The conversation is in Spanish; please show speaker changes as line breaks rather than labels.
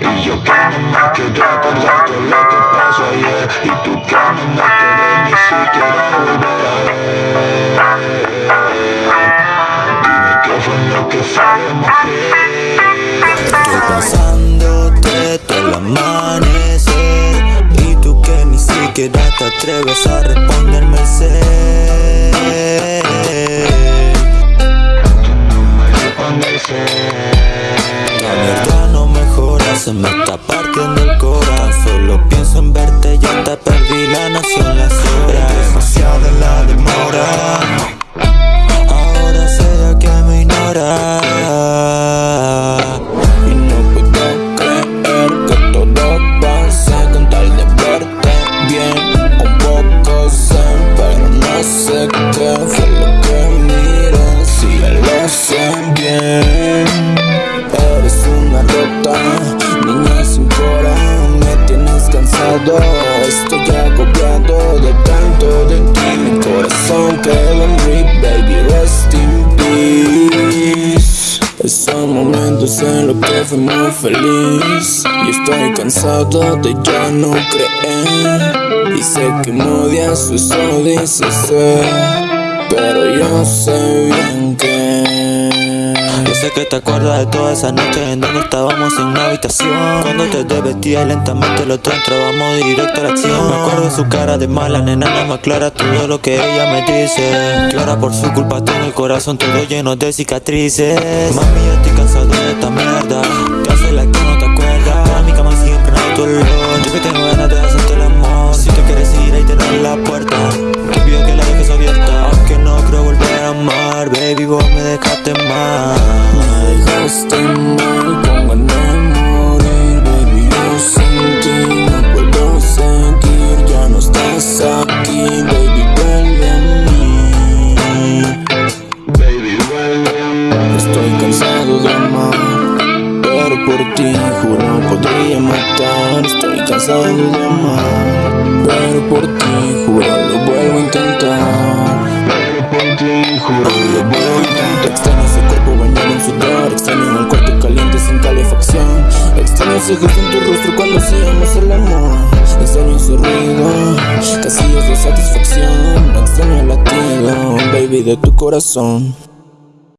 Y yo que no me quiero acordar de lo que pasó ayer. Y tú que no me ni siquiera volver a ver. Dime qué fue lo que falló, mujer
Estoy pensándote todo el amanecer. Y tú que ni siquiera te atreves a responderme el ser. Verdad no mejora, se me está partiendo el corazón. Solo pienso en verte, ya te perdí la noción, las horas
Es demasiada la demora.
Ahora sé que me ignora. Y no puedo creer que todo pase con tal de verte bien. Un poco zen, pero no sé qué fue lo que miré. Si ya lo sé cansado, estoy agobiado de tanto de ti. Mi corazón quedó en rip, baby, rest in peace. Esos momentos en los que fui muy feliz. Y estoy cansado de ya no creer. Y sé que me odias, eso dices Pero yo sé bien que que te acuerdas de toda esa noche en donde estábamos en una habitación. Cuando te desvestías lentamente los dos entrábamos directo a la acción. Me acuerdo de su cara de mala, nena, no me aclara todo lo que ella me dice. Que por su culpa tengo el corazón todo lleno de cicatrices. Mami, yo estoy cansado de esta mierda. Que hace la dejaste mal Me dejaste mal con ganas de morir Baby, yo sin ti no puedo seguir Ya no estás aquí Baby, vuelve a mí.
Baby, vuelve a mí.
Estoy cansado de amar Pero por ti juro podría matar. Estoy cansado de amar Pero por ti juro Ese gesto en tu rostro cuando hacíamos el amor. Extraño ese ruido, casillas de satisfacción. Extraño el latido, baby, de tu corazón